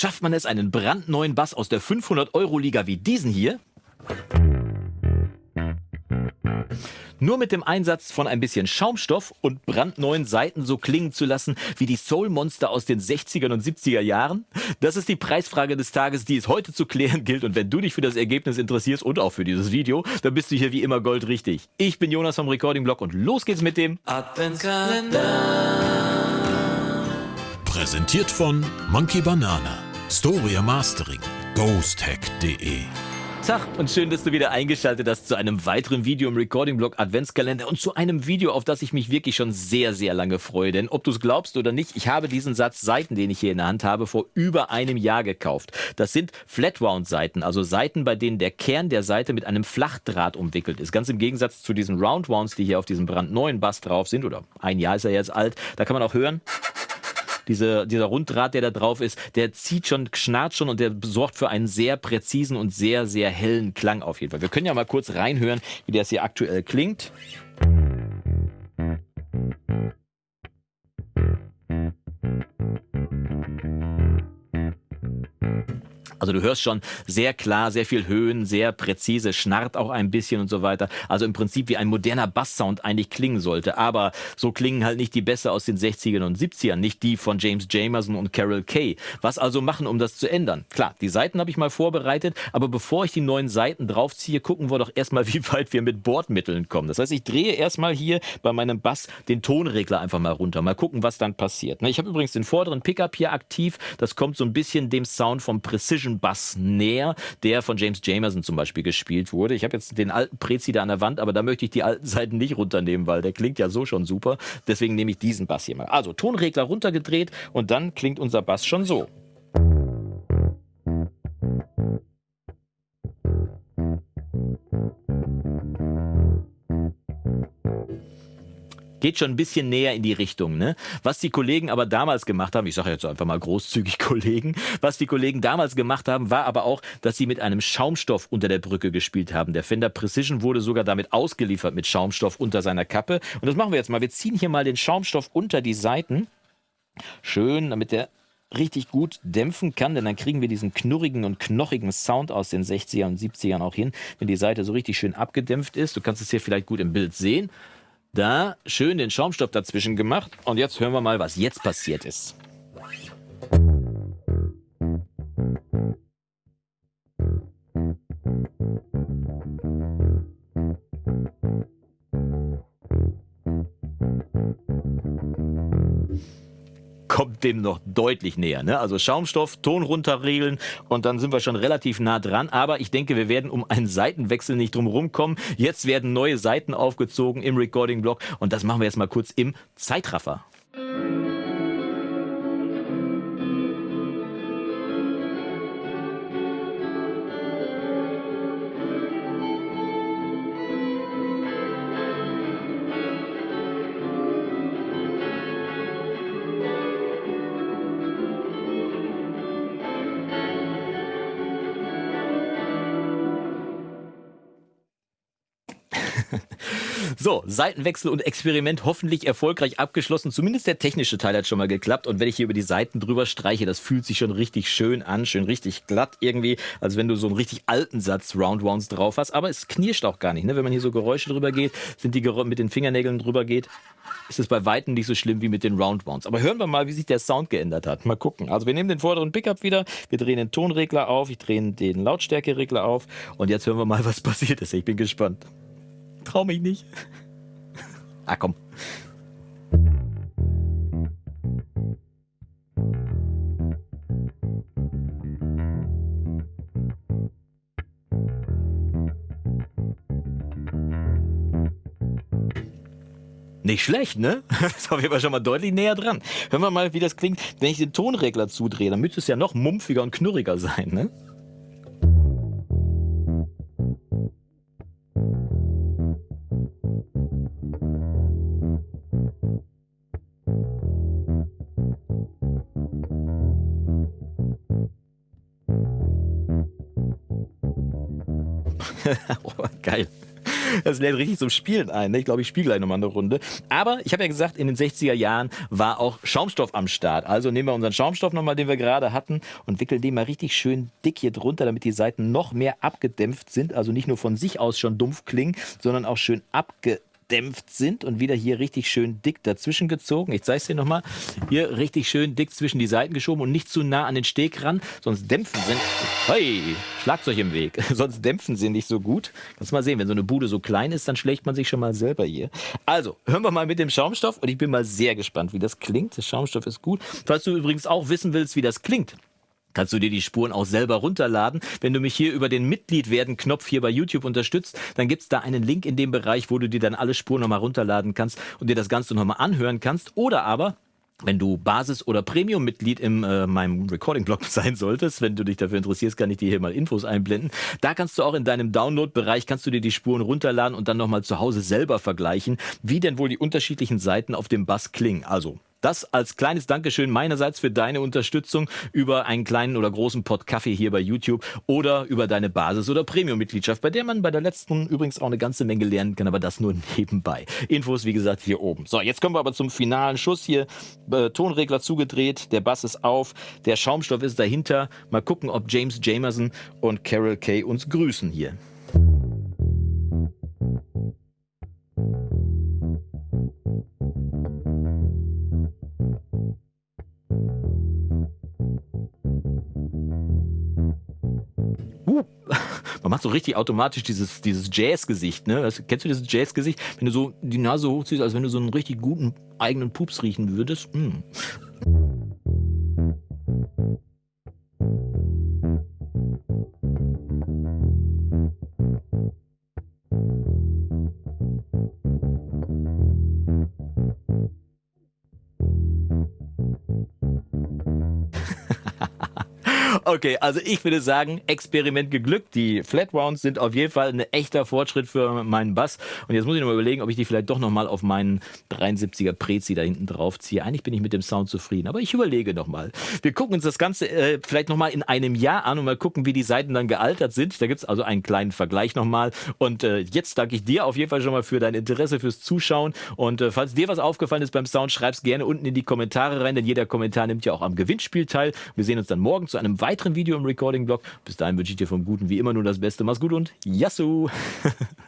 Schafft man es, einen brandneuen Bass aus der 500-Euro-Liga wie diesen hier? Nur mit dem Einsatz von ein bisschen Schaumstoff und brandneuen Seiten so klingen zu lassen wie die Soul-Monster aus den 60er und 70er Jahren? Das ist die Preisfrage des Tages, die es heute zu klären gilt. Und wenn du dich für das Ergebnis interessierst und auch für dieses Video, dann bist du hier wie immer goldrichtig. Ich bin Jonas vom Recording Blog und los geht's mit dem Adventskalender. Präsentiert von Monkey Banana, Storia Mastering, ghosthack.de. Tag und schön, dass du wieder eingeschaltet hast zu einem weiteren Video im Recording Blog Adventskalender und zu einem Video, auf das ich mich wirklich schon sehr, sehr lange freue. Denn ob du es glaubst oder nicht, ich habe diesen Satz Seiten, den ich hier in der Hand habe, vor über einem Jahr gekauft. Das sind Flat-Wound-Seiten, also Seiten, bei denen der Kern der Seite mit einem Flachdraht umwickelt ist. Ganz im Gegensatz zu diesen Round-Wounds, die hier auf diesem brandneuen Bass drauf sind, oder ein Jahr ist er jetzt alt, da kann man auch hören, diese, dieser Runddraht, der da drauf ist, der zieht schon, schnarrt schon und der sorgt für einen sehr präzisen und sehr, sehr hellen Klang auf jeden Fall. Wir können ja mal kurz reinhören, wie das hier aktuell klingt. Also du hörst schon sehr klar, sehr viel Höhen, sehr präzise, schnarrt auch ein bisschen und so weiter. Also im Prinzip wie ein moderner Basssound eigentlich klingen sollte. Aber so klingen halt nicht die Bässe aus den 60ern und 70ern, nicht die von James Jamerson und Carol Kay. Was also machen, um das zu ändern? Klar, die Seiten habe ich mal vorbereitet, aber bevor ich die neuen Seiten draufziehe, gucken wir doch erstmal, wie weit wir mit Bordmitteln kommen. Das heißt, ich drehe erstmal hier bei meinem Bass den Tonregler einfach mal runter. Mal gucken, was dann passiert. Ne, ich habe übrigens den vorderen Pickup hier aktiv. Das kommt so ein bisschen dem Sound vom Precision Bass näher, der von James Jamerson zum Beispiel gespielt wurde. Ich habe jetzt den alten Prezi da an der Wand, aber da möchte ich die alten Seiten nicht runternehmen, weil der klingt ja so schon super. Deswegen nehme ich diesen Bass hier mal. Also Tonregler runtergedreht und dann klingt unser Bass schon so. Geht schon ein bisschen näher in die Richtung. Ne? Was die Kollegen aber damals gemacht haben, ich sage jetzt einfach mal großzügig Kollegen, was die Kollegen damals gemacht haben, war aber auch, dass sie mit einem Schaumstoff unter der Brücke gespielt haben. Der Fender Precision wurde sogar damit ausgeliefert mit Schaumstoff unter seiner Kappe. Und das machen wir jetzt mal. Wir ziehen hier mal den Schaumstoff unter die Seiten. Schön, damit der richtig gut dämpfen kann, denn dann kriegen wir diesen knurrigen und knochigen Sound aus den 60er und 70ern auch hin, wenn die Seite so richtig schön abgedämpft ist. Du kannst es hier vielleicht gut im Bild sehen. Da schön den Schaumstoff dazwischen gemacht und jetzt hören wir mal, was jetzt passiert ist. Dem noch deutlich näher. Ne? Also Schaumstoff, Ton runterregeln und dann sind wir schon relativ nah dran. Aber ich denke, wir werden um einen Seitenwechsel nicht drum kommen. Jetzt werden neue Seiten aufgezogen im Recording-Block und das machen wir jetzt mal kurz im Zeitraffer. So, Seitenwechsel und Experiment hoffentlich erfolgreich abgeschlossen. Zumindest der technische Teil hat schon mal geklappt. Und wenn ich hier über die Seiten drüber streiche, das fühlt sich schon richtig schön an, schön richtig glatt irgendwie, als wenn du so einen richtig alten Satz Roundwounds drauf hast. Aber es knirscht auch gar nicht. Ne? Wenn man hier so Geräusche drüber geht, sind die Gerä mit den Fingernägeln drüber geht, ist es bei Weitem nicht so schlimm wie mit den Roundwounds. Aber hören wir mal, wie sich der Sound geändert hat. Mal gucken. Also wir nehmen den vorderen Pickup wieder, wir drehen den Tonregler auf, ich drehe den Lautstärkeregler auf und jetzt hören wir mal, was passiert ist. Ich bin gespannt trau mich nicht. ah, komm. Nicht schlecht, ne? Das jeden Fall schon mal deutlich näher dran. Hören wir mal, wie das klingt, wenn ich den Tonregler zudrehe. Dann müsste es ja noch mumpfiger und knurriger sein, ne? geil. Das lädt richtig zum Spielen ein. Ne? Ich glaube, ich spiele gleich nochmal eine Runde. Aber ich habe ja gesagt, in den 60er Jahren war auch Schaumstoff am Start. Also nehmen wir unseren Schaumstoff nochmal, den wir gerade hatten, und wickeln den mal richtig schön dick hier drunter, damit die Seiten noch mehr abgedämpft sind. Also nicht nur von sich aus schon dumpf klingen, sondern auch schön abgedämpft abgedämpft sind und wieder hier richtig schön dick dazwischen gezogen. Ich zeige es dir nochmal. Hier richtig schön dick zwischen die Seiten geschoben und nicht zu nah an den Steg ran, sonst dämpfen sie. Hey, Schlagzeug im Weg. sonst dämpfen sie nicht so gut. Kannst mal sehen, wenn so eine Bude so klein ist, dann schlägt man sich schon mal selber hier. Also, hören wir mal mit dem Schaumstoff und ich bin mal sehr gespannt, wie das klingt. Der Schaumstoff ist gut. Falls du übrigens auch wissen willst, wie das klingt, kannst du dir die Spuren auch selber runterladen. Wenn du mich hier über den Mitglied werden Knopf hier bei YouTube unterstützt, dann gibt es da einen Link in dem Bereich, wo du dir dann alle Spuren nochmal runterladen kannst und dir das Ganze nochmal anhören kannst. Oder aber wenn du Basis- oder Premium-Mitglied in äh, meinem Recording-Blog sein solltest, wenn du dich dafür interessierst, kann ich dir hier mal Infos einblenden. Da kannst du auch in deinem Download-Bereich, kannst du dir die Spuren runterladen und dann nochmal zu Hause selber vergleichen, wie denn wohl die unterschiedlichen Seiten auf dem Bass klingen. Also das als kleines Dankeschön meinerseits für deine Unterstützung über einen kleinen oder großen Pot Kaffee hier bei YouTube oder über deine Basis- oder Premium-Mitgliedschaft, bei der man bei der letzten übrigens auch eine ganze Menge lernen kann, aber das nur nebenbei. Infos, wie gesagt, hier oben. So, jetzt kommen wir aber zum finalen Schuss hier. Äh, Tonregler zugedreht, der Bass ist auf, der Schaumstoff ist dahinter. Mal gucken, ob James Jamerson und Carol Kay uns grüßen hier. Uh, man macht so richtig automatisch dieses, dieses Jazz-Gesicht, ne? Kennst du dieses Jazz-Gesicht? Wenn du so die Nase hochziehst, als wenn du so einen richtig guten eigenen Pups riechen würdest. Mm. Okay, also ich würde sagen, Experiment geglückt. Die Flat Rounds sind auf jeden Fall ein echter Fortschritt für meinen Bass. Und jetzt muss ich noch mal überlegen, ob ich die vielleicht doch noch mal auf meinen 73er Prezi da hinten drauf ziehe. Eigentlich bin ich mit dem Sound zufrieden, aber ich überlege noch mal. Wir gucken uns das Ganze äh, vielleicht noch mal in einem Jahr an und mal gucken, wie die Seiten dann gealtert sind. Da gibt's also einen kleinen Vergleich noch mal. Und äh, jetzt danke ich dir auf jeden Fall schon mal für dein Interesse, fürs Zuschauen. Und äh, falls dir was aufgefallen ist beim Sound, schreib's gerne unten in die Kommentare rein, denn jeder Kommentar nimmt ja auch am Gewinnspiel teil. Wir sehen uns dann morgen zu einem weiteren Video im Recording-Blog. Bis dahin wünsche ich dir vom Guten wie immer nur das Beste. Mach's gut und Yassou!